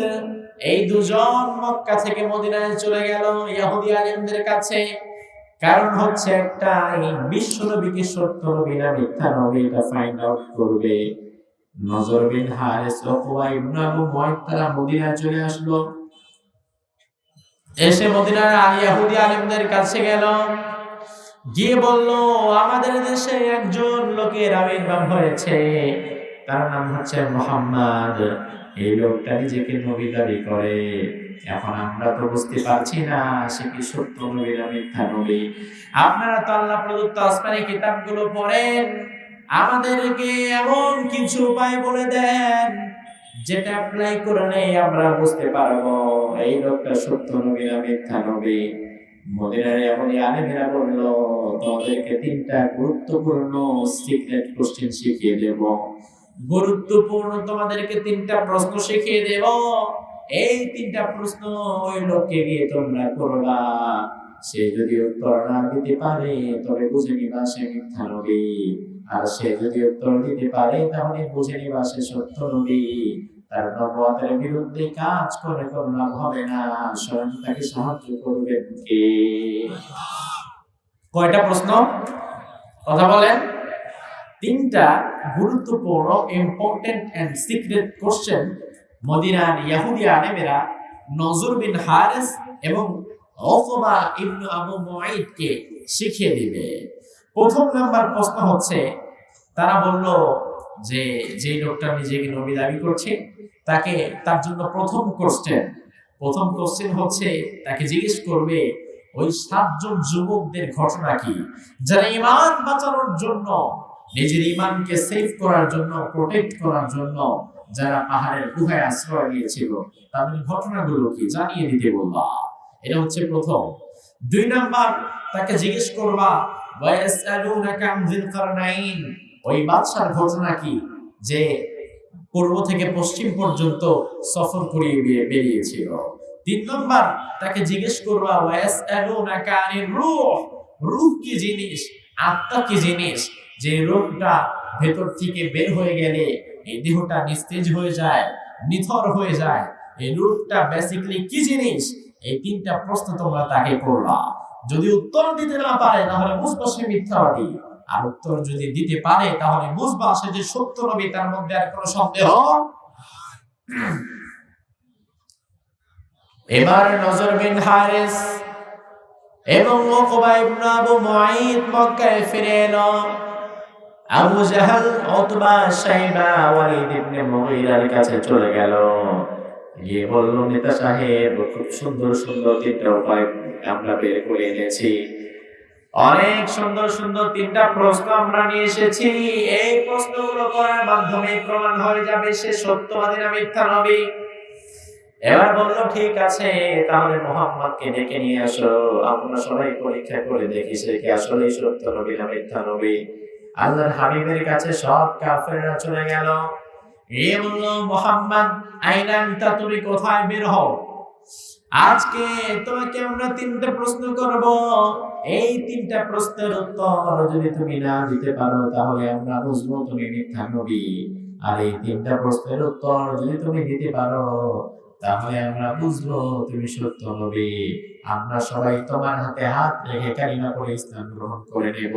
এই দুজন মক্কা থেকে মদিনায় চলে গেল ইহুদি আলিমদের কাছে। কারণ হচ্ছে একটা বিশ্ব নবীকে সত্য নবী না মিথ্যা নবী এটা ফাইন্ড আউট করবে। নজর বিন হারিস উকবা ইবনে আবু মুআইদ তারা মদিনায় চলে আসলো। এসে মদিনার ইহুদি আলিমদের কাছে গেল। গিয়ে বলল, আমাদের দেশে একজন লোকের আবির্ভাব হয়েছে। তার নাম হচ্ছে মোহাম্মদ। এই লোকটা নিজেকে নবী দাবি করে, এখন আমরা তো বুঝতে পারছি না সে কি সত্য নবী না মিথ্যা নবী। আপনারা তো আল্লাহ প্রদত্ত আসমানি কিতাবগুলো পড়েন, আমাদেরকে এমন কিছু উপায় বলে দেন, যেটা অ্যাপ্লাই করলে আমরা বুঝতে পারব, এই লোকটা সত্য নবী না মিথ্যা নবী। মদিনার এমনই আলেমেরা বলল, তোমাদেরকে তিনটা গুরুত্বপূর্ণ সিক্রেট কোশ্চেন শিখিয়ে দেব। গুরুত্বপূর্ণ তোমাদেরকে তিনটা প্রশ্ন শিখিয়ে দেব। এই তিনটা প্রশ্ন ওই লোককে গিয়ে তোমরা করবা। সে যদি উত্তর না দিতে পারে, তবে বুঝে নিবা সে মিথ্যা নবী। আর সে যদি উত্তর দিতে পারে, তাহলে বুঝে নিবা সে সত্য নবী। তার নবতের বিরুদ্ধে কাজ করে কোনো লাভ হবে না, স্বয়ং তাকে সাহায্য করবেন কে? কয়টা প্রশ্ন? কথা বলেন। তিনটা গুরুত্বপূর্ণ ইম্পর্টেন্ট এন্ড সিক্রেট কোশ্চেন মদিনার ইয়াহুদি আলেমেরা নজর বিন হারেস এবং অথবা ইবনু আবু মুআইদকে শিখিয়ে দিবে। প্রথম নাম্বার প্রশ্ন হচ্ছে, তারা বলল যে যে লোকটা নিজেকে নবী দাবি করছে, তাকে তার জন্য প্রথম কোশ্চেন প্রথম কোশ্চেন হচ্ছে, তাকে জিজ্ঞেস করবে, ওই সাতজন যুবকদের ঘটনা কি? যারা ইমান বাঁচানোর জন্য নিজের ইমানকে সেভ করার জন্য প্রোটেক্ট করার জন্য যারা পাহাড়ের গুহায় আশ্রয় নিয়েছিল, তাদের ঘটনাগুলো কি জানিয়ে দিতে বলবা? এটা হচ্ছে প্রথম। দুই নাম্বার, তাকে জিজ্ঞেস করবা ওই বাদশার ঘটনা কি? যে পূর্ব থেকে পশ্চিম পর্যন্ত সফর করিয়ে বেরিয়েছিল। তিন নম্বর, তাকে জিজ্ঞেস করবা আনির রূহ? রূহ কি জিনিস? আত্মা কি জিনিস? যে রূহটা ভেতর থেকে বের হয়ে গেলে এই দেহটা নিস্তেজ হয়ে যায়, নিথর হয়ে যায়। এই রূহটা বেসিক্যালি কি জিনিস? এই তিনটা প্রশ্ন তোমরা তাকে করবা যদি উত্তর দিতে না পারে, তাহলে বুঝবা সে মিথ্যাবাদী আর উত্তর যদি দিতে পারে, তাহলে বুঝবা সে যে সত্য নবী, তার মধ্যে আর কোনো সন্দেহ এবার নজর বিন হারিস এবং ওকবা ইবনে আবু মুঈদ মক্কায় ফিরে এলো। Abu Jahl Utba Shaiba Walid ibn মুগীরার কাছে চলে গেল। গিয়ে বলল, নেতা সাহেব, খুব সুন্দর সুন্দর তিনটা উপায় আমরা বের করে এনেছি। অনেক সুন্দর সুন্দর তিনটা প্রশ্ন আমরা নিয়ে এসেছি। এই প্রশ্নগুলো করার মাধ্যমে প্রমাণ হয়ে যাবে সে সত্যবাদী না মিথ্যা নবী। এবার বলল, ঠিক আছে, তাহলে মোহাম্মদকে ডেকে নিয়ে আসো। আমরা সবাই পরীক্ষা করে দেখি সে কি আসলে সত্য নবী না মিথ্যা নবী। আল্লাহর হাবিবের কাছে সব কাফেররা চলে গেল। এ বলল মোহাম্মদ আইনান্তা তুমি কোথায় বের হও? আজকে তোমাকে আমরা তিনটা প্রশ্ন করব। এই তিনটা প্রশ্নের উত্তর যদি তুমি না দিতে পারো, তাহলে আমরা বুঝব তুমি মিথ্যা নবী। আর এই তিনটা প্রশ্নের উত্তর যদি তুমি দিতে পারো, তাহলে আমরা বুঝব তুমি সত্য নবী। আমরা সবাই তোমার হাতে হাত রেখে কালিমা করে ইসলাম গ্রহণ করে নেব।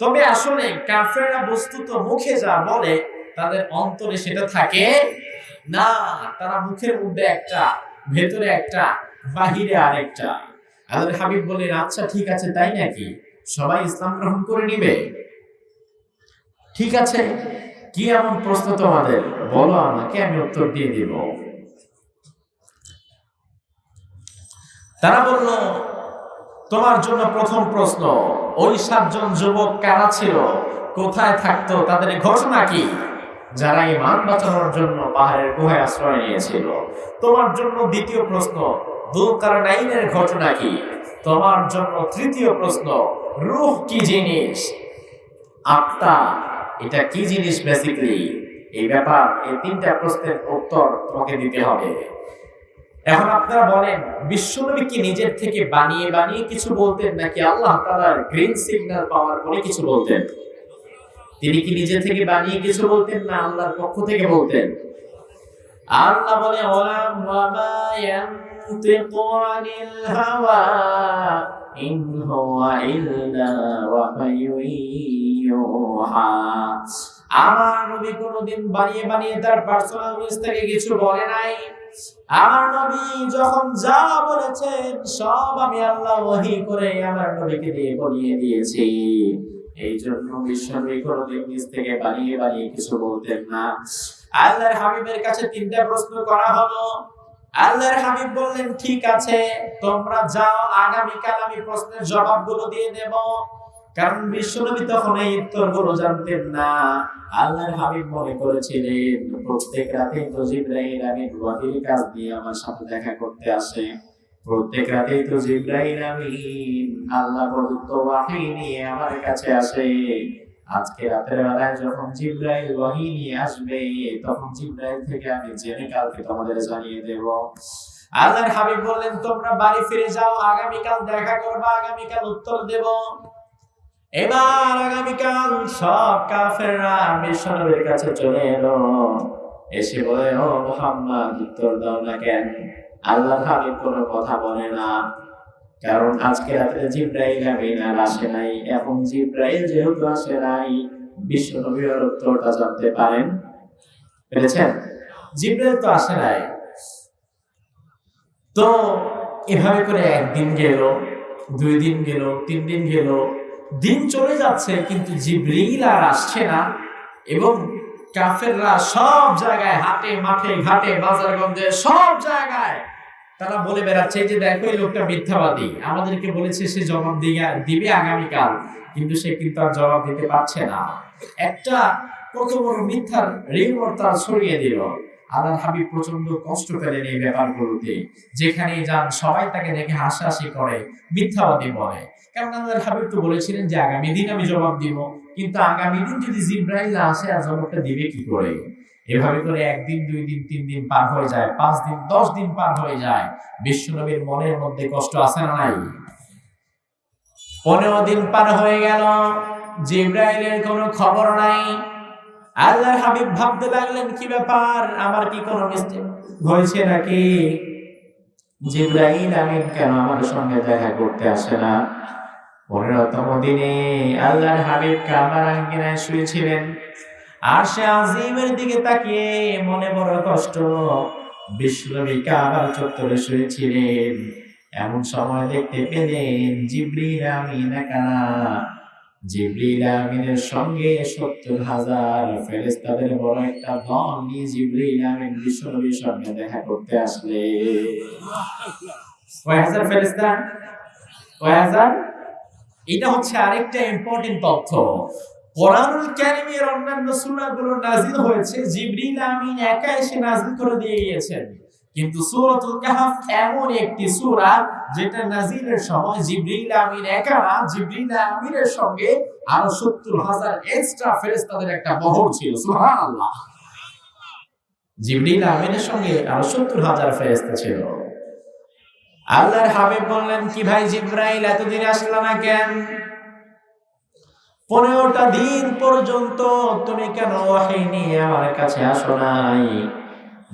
তবে আসলে কাফেররা বস্তুত মুখে যা বলে, তাদের অন্তরে সেটা থাকে না। তারা মুখের মধ্যে একটা, ভেতরে একটা, বাহিরে আরেকটা। আল্লাহর হাবিব বললেন আচ্ছা ঠিক আছে, তাই নাকি? সবাই ইসলাম গ্রহণ করে নিবে? ঠিক আছে, কি এমন প্রশ্ন তোমাদের? বলো আমাকে, আমি উত্তর দিয়ে দিব। তারা বলল তোমার জন্য প্রথম প্রশ্ন, ওই সাতজন যুবক কারা ছিল? কোথায় থাকতো? তাদের ঘটনা কি? যারা ইমান বাঁচানোর জন্য পাহাড়ের গুহায় আশ্রয় নিয়েছিল। তোমার জন্য দ্বিতীয় প্রশ্ন, দুলকারনাইনের ঘটনা কি? তোমার জন্য তৃতীয় প্রশ্ন, রূহ কি জিনিস? আত্মা, এটা কি জিনিস বেসিক্যালি এই ব্যাপার, এই তিনটা প্রশ্নের উত্তর তোমাকে দিতে হবে। এখন আপনারা বলেন, বিশ্বনবী কি নিজের থেকে বানিয়ে বানিয়ে কিছু বলতেন, নাকি আল্লাহ তাআলার গ্রিন সিগন্যাল পাওয়ার পরে কিছু বলতেন? তিনি কি নিজে থেকে বানিয়ে কিছু বলতেন, না আল্লাহর পক্ষ থেকে বলতেন? আল্লাহ বলে ওলাম ওয়ামা ইয়ানতিকু আনিল হাওয়া, ইন হুয়া ইল্লা আমার নবী কোনোদিন বানিয়ে বানিয়ে তার পার্সোনাল নিউজ থেকে কিছু বলে নাই। আমার নবী যখন যা বলেছেন, সব আমি আল্লাহ ওহী করে আমার নবীকে দিয়ে দিয়েছি। এই জন্য বিশ্বনবী কোনোদিন নিজ থেকে বানিয়ে বানিয়ে কিছু বলতেন না। আল্লাহর হাবিবের কাছে তিনটা প্রশ্ন করা হলো। আল্লাহর হাবিব বললেন, ঠিক আছে, তোমরা যাও, আগামীকাল আমি প্রশ্নের জবাবগুলো দিয়ে দেব। কারণ বিশ্বনবী তখন এই উত্তরগুলো জানতেন না। আল্লাহর হাবিব মনে করেছিলেন, প্রত্যেক রাতে তো জিব্রাইল আমি ওয়াহির কাজ দিয়ে আমার সাথে দেখা করতে আসে। প্রত্যেক রাতে তো জিব্রাইল আমি আল্লাহ নিয়ে আমার কাছে আসে। আজকে রাতের বেলায় যখন জিব্রাইল ওয়াহি নিয়ে আসবে, তখন জিব্রাইল থেকে আমি জেনে কালকে তোমাদের জানিয়ে দেব। আল্লাহর হাবিব বললেন, তোমরা বাড়ি ফিরে যাও, আগামীকাল দেখা করবা, আগামীকাল উত্তর দেব। এবার আগামীকাল সব কাফেররা বিশ্বনবীর কাছে চলে এলো। এসে বলে, ও মোহাম্মদ, উত্তর দাও না কেন? আল্লাহ হাবিব কোনো কথা বলে না। কারণ আজকে রাতে জিব্রাইল আমিন আর আসে নাই। এখন জিব্রাইল যেহেতু আসে নাই বিশ্বনবীর উত্তরটা জানতে পারেন। পেরেছেন? জিব্রাইল তো আসে নাই। তো এভাবে করে একদিন গেল, দুই দিন গেল, তিন দিন গেল দিন চলে যাচ্ছে, কিন্তু জিব্রিল আর আসছে না। এবং কাফেররা সব জায়গায়, হাটে, মাঠে, ঘাটে, বাজারগঞ্জে, সব জায়গায় তারা বলে বেড়াচ্ছে যে দেখো, এই লোকটা মিথ্যাবাদী। আমাদেরকে বলেছে সে জবাব দিয়ে, দিবে আগামীকাল, কিন্তু সে কিন্তু আর জবাব দিতে পারছে না। একটা কত বড় মিথ্যার রিমোট তারা ছড়িয়ে দিল। আল্লাহ হাবিব প্রচণ্ড কষ্ট পেলেন এই ব্যাপারগুলোতে। যেখানে যান, সবাই তাকে দেখে হাসাহাসি করে, মিথ্যাবাদী বলে। কারণ আল্লাহ হাবিব তো বলেছিলেন যে আগামী দিন আমি জবাব দিব। কিন্তু আগামী দিন যদি জিব্রাইল আসে আর দিবে কি করে? এভাবে করে একদিন, দুই দিন, তিন দিন পার হয়ে যায়, পাঁচ দিন, দশ দিন পার হয়ে যায়। বিশ্বনবীর মনের মধ্যে কষ্ট আছে না নাই? পনেরো দিন পার হয়ে গেল, জিব্রাইলের কোনো খবর নাই। আল্লাহর হাবিব ভাবতে লাগলেন, কি ব্যাপার? আমার কি কোনো হয়েছে নাকি? জিব্রাইল আমিন কেন আমার সঙ্গে দেখা করতে আসে না? পনেরোতম দিনে আল্লাহর হাবিব কাবার আঙ্গিনায় শুয়েছিলেন। আর সে আজিমের দিকে তাকিয়ে মনে বড় কষ্ট, বিশ্বনবী কাবার চত্বরে শুয়েছিলেন। এমন সময় দেখতে পেলেন জিব্রিল আমিন একা জিব্রিল সঙ্গে সত্তর হাজার ফেরেস্তাদের বড় একটা দল নিয়ে জিব্রিল আমিন বিশ্বনবীর সঙ্গে দেখা করতে আসলে কয় হাজার ফেরেস্তা কয় হাজার? এটা হচ্ছে আরেকটা ইম্পর্টেন্ট তথ্য। কোরআনুল অন্যান্য সূরাগুলো হয়েছে, জিবরিল আমিন একা এসে করে দিয়ে গিয়েছেন। কিন্তু সূরাতুল কাহফ এমন একটি সূরা যেটা সময় জিবরিল আমিন একা না, জিবরিল আমিনের সঙ্গে আরও সত্তর হাজার এক্সট্রা ফেরেশতাদের একটা বহর ছিল, সুবহানাল্লাহ। জিবরিল আমিনের সঙ্গে আরও সত্তর হাজার ফেরেশতা ছিল। আল্লাহর হাবিব বললেন, কি ভাই জিব্রাইল, এতদিন আসলো না কেন? পনেরোটা দিন পর্যন্ত তুমি কেন ওয়াহি নিয়ে আমার কাছে আসো নাই?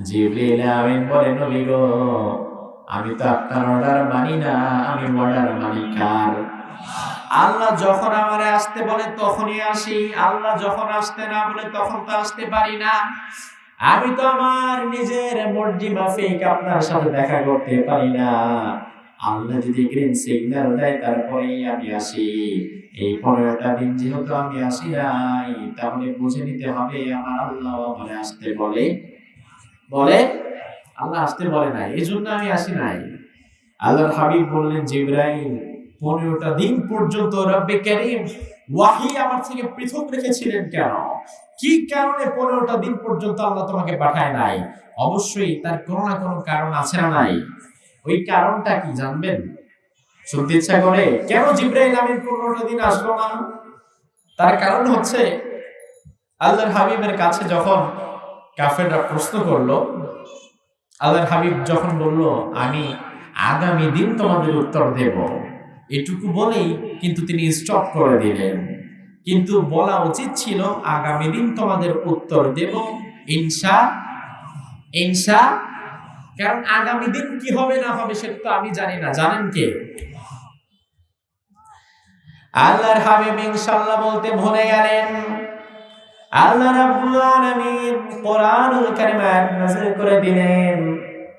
জিবরিল আমিন বলে, নবী আমি তো আপনার অর্ডার মানি না, আমি অর্ডার মানি কার আল্লাহ যখন আমারে আসতে বলে, তখনই আসি। আল্লাহ যখন আসতে না বলে, তখন তো আসতে পারি না। আমি তো আমার নিজের মর্জি মাফিক আপনার সাথে দেখা করতে পারি না। আল্লাহ যদি গ্রিন সিগন্যাল দেয়, তারপরেই আমি আসি। এই পনেরোটা দিন যেহেতু আমি আসি নাই, তাহলে বুঝে নিতে হবে, আমার আল্লাহ বলে আসতে বলে। বলে? আল্লাহ আসতে বলে নাই এই জন্য আমি আসি নাই। আল্লাহর হাবিব বললেন, জিব্রাইল পনেরোটা দিন পর্যন্ত রব্বে করিম ওয়াহি আমার থেকে পৃথক রেখেছিলেন কেন? কি কারণে পনেরোটা দিন পর্যন্ত আল্লাহ তোমাকে পাঠায় নাই? অবশ্যই তার কোনো না কোনো কারণ আছে না নাই। ওই কারণটা কি জানবেন? শুনতে ইচ্ছা করে, কেন জিব্রাইল আমিন পনেরোটা দিন আসলো না? তার কারণ হচ্ছে, আল্লাহর হাবিবের কাছে যখন কাফেররা প্রশ্ন করল, আল্লাহর হাবিব যখন বলল, আমি আগামী দিন তোমাদের উত্তর দেব। এটুকু বলেই কিন্তু তিনি স্টপ করে দিলেন। কিন্তু বলা উচিত ছিল, আগামী দিন তোমাদের উত্তর দেব ইনসা ইনসা কারণ আগামী দিন কি হবে না হবে সেটা তো আমি জানি না। জানেন কে? আল্লাহর হাবিব ইনশাআল্লাহ বলতে ভুলে গেলেন। আল্লাহ রাব্বুল আলামিন কোরআনুল কারীম নাযিল করে দিলেন,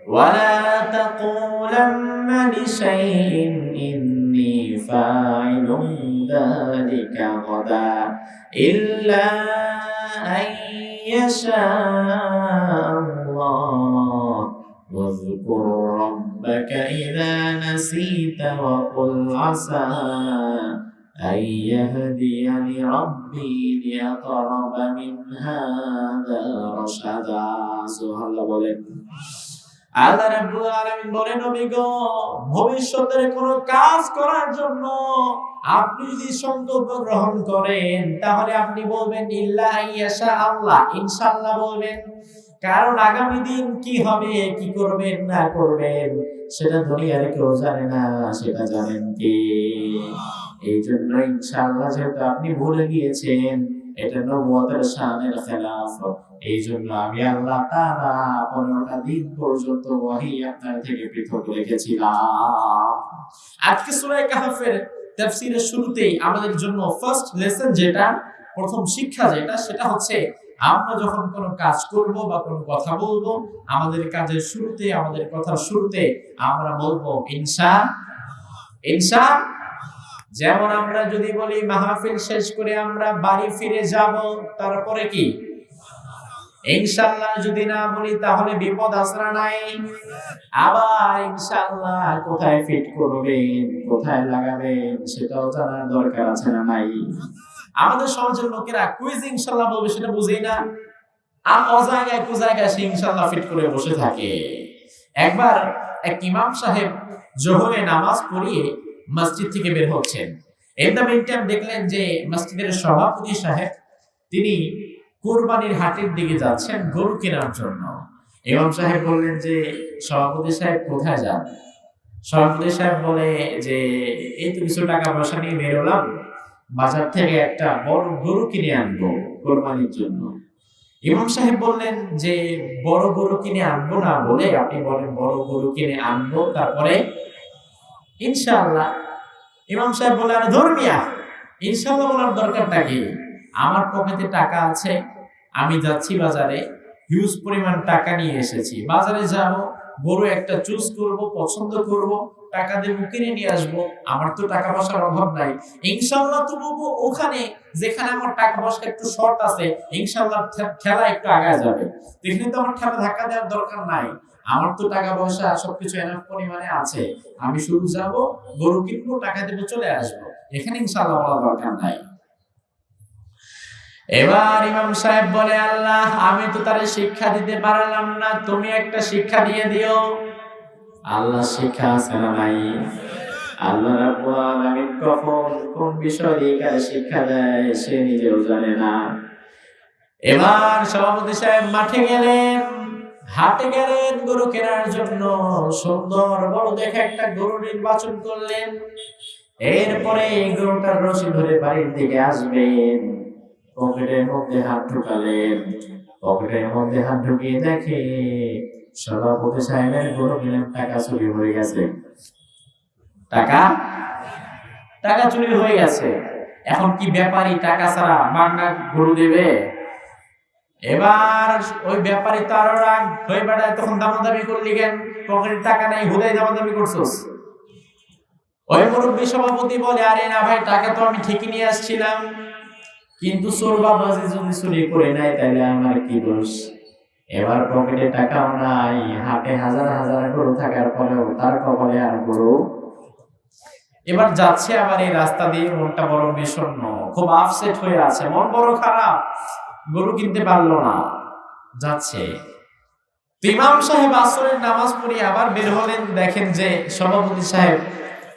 ওয়ালা তাকুলান্না লিশাইইন فاعل ذلك غدا إلا أن يشاء الله. واذكر ربك إذا نسيت وقل عسى أن يهديني ربي لأقرب من هذا رشدا. سبحان الله. আল্লাহ রাব্বুল আলামিন বলেন, নবী ভবিষ্যতের কোন কাজ করার জন্য আপনি যদি সংকল্প গ্রহণ করেন, তাহলে আপনি বলবেন ইল্লা ইয়াশা আল্লাহ। ইনশাআল্লাহ বলবেন। কারণ আগামী দিন কি হবে, কি করবেন, না করবেন, সেটা দুনিয়ার কেউ জানে না, সেটা জানেন কি? এই জন্য ইনশাআল্লাহ যেহেতু আপনি ভুলে গিয়েছেন এটা নবুয়তের শানের খেলাফ এই জন্য আমি আল্লাহ তাআলা পনেরোটা দিন পর্যন্ত ওয়াহি আপনার থেকে পৃথক রেখেছিলাম। আজকে সূরা কাহফের তাফসীরের শুরুতেই আমাদের জন্য ফার্স্ট লেসন যেটা, প্রথম শিক্ষা যেটা, সেটা হচ্ছে আমরা যখন কোনো কাজ করব বা কোনো কথা বলব, আমাদের কাজের শুরুতে, আমাদের কথার শুরুতে আমরা বলব ইনসা ইনসা যেমন আমরা যদি বলি মাহফিল শেষ করে আমরা বাড়ি ফিরে যাব, তারপরে কি? ইনশাল্লাহ যদি না বলি তাহলে বিপদ আসরা নাই। আবার ইনশাল্লাহ কোথায় ফিট করবেন, কোথায় লাগাবেন, সেটাও জানার দরকার আছে না নাই? আমাদের সমাজের লোকেরা কুইজ ইনশাল্লাহ বলবে, সেটা বুঝেই না। আর অজায়গায় কুজায়গায় সে ইনশাল্লাহ ফিট করে বসে থাকে। একবার এক ইমাম সাহেব জোহরে নামাজ পড়িয়ে মসজিদ থেকে বের হচ্ছেন। এর দ্য দেখলেন যে মসজিদের সভাপতি সাহেব, তিনি কোরবানির হাটের দিকে যাচ্ছেন গরু কেনার জন্য। ইমাম সাহেব বললেন যে, সভাপতি সাহেব কোথায় যান? সভাপতি সাহেব বলে যে, এই তো কিছু টাকা পয়সা নিয়ে বেরোলাম বাজার থেকে একটা বড় গরু কিনে আনব কোরবানির জন্য। ইমাম সাহেব বললেন যে, বড় গরু কিনে আনব না বলে আপনি বলেন বড় গরু কিনে আনব, তারপরে ইনশাআল্লাহ। ইমাম সাহেব বলে, আরে ধর্মিয়া ইনশাল্লাহ বলার দরকারটা কি? আমার পকেটে টাকা আছে, আমি যাচ্ছি বাজারে হিউজ পরিমাণ টাকা নিয়ে এসেছি। বাজারে যাব, গরু একটা চুজ করব, পছন্দ করব, টাকা দেবো কিনে নিয়ে আসব, আমার তো টাকা পয়সার অভাব নাই। ইনশাল্লাহ তো বলব ওখানে, যেখানে আমার টাকা পয়সা একটু শর্ট আছে ইনশাল্লাহ ঠেলা একটু আগায় যাবে। এখানে তো আমার ঠেলা ধাক্কা দেওয়ার দরকার নাই। আমার তো টাকা পয়সা সবকিছু এনাফ পরিমাণে আছে। আমি শুধু যাব, গরু কিনবো, টাকা দেবো, চলে আসব। এখানে ইনশাল্লাহ বলা দরকার নাই। এবার ইমাম সাহেব বলে, আল্লাহ, আমি তো তারে শিক্ষা দিতে পারলাম না, তুমি একটা শিক্ষা দিয়ে দিও। আল্লাহ শিক্ষা আছে না নাই? আল্লাহ রাব্বুল কখন, কোন বিষয় দিয়ে শিক্ষা দেয়, সে নিজেও জানে না। এবার সভাপতি সাহেব মাঠে গেলেন। হাটে গেলেন, গরু কেনার জন্য। সুন্দর বড় দেখে একটা গরু নির্বাচন করলেন। এরপরে গরুটার রশি ধরে বাড়ির দিকে আসবেন। পকেটের মধ্যে হাত ঢুকালেন। পকেটের মধ্যে হাত ঢুকিয়ে দেখে সভাপতি সাহেবের গরু কিনেন, টাকা চুরি হয়ে গেছে। টাকা? টাকা চুরি হয়ে গেছে। এখন কি ব্যাপারী টাকা ছাড়া মাগনা গরু দেবে? এবার ওই ব্যাপারী তো আরও রাগ। হয়ে বেড়ায় তখন দামাদামি করলি কেন? পকেটে টাকা নাই হুদাই দামাদামি করছোস। ওই মুরব্বী সভাপতি বলে, আরে না ভাই টাকা তো আমি ঠিকই নিয়ে আসছিলাম। কিন্তু চোর বাবাজি যদি চুরি করে নাই তাহলে আমার কি দোষ? এবার পকেটে টাকাও নাই, হাটে হাজার হাজার গরু থাকার পরেও তার কপালে আর গরু এবার যাচ্ছে আবার এই রাস্তা দিয়ে, মনটা বড় বিষণ্ণ, খুব আপসেট হয়ে আছে, মন বড় খারাপ। গরু কিনতে পারল না। যাচ্ছে। ইমাম সাহেব আসরের নামাজ পড়ে আবার বের হলেন, দেখেন যে সভাপতি সাহেব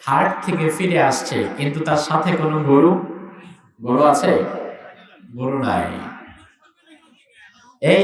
হাট থেকে ফিরে আসছে, কিন্তু তার সাথে কোনো গরু গরু আছে? গরু নাই। এই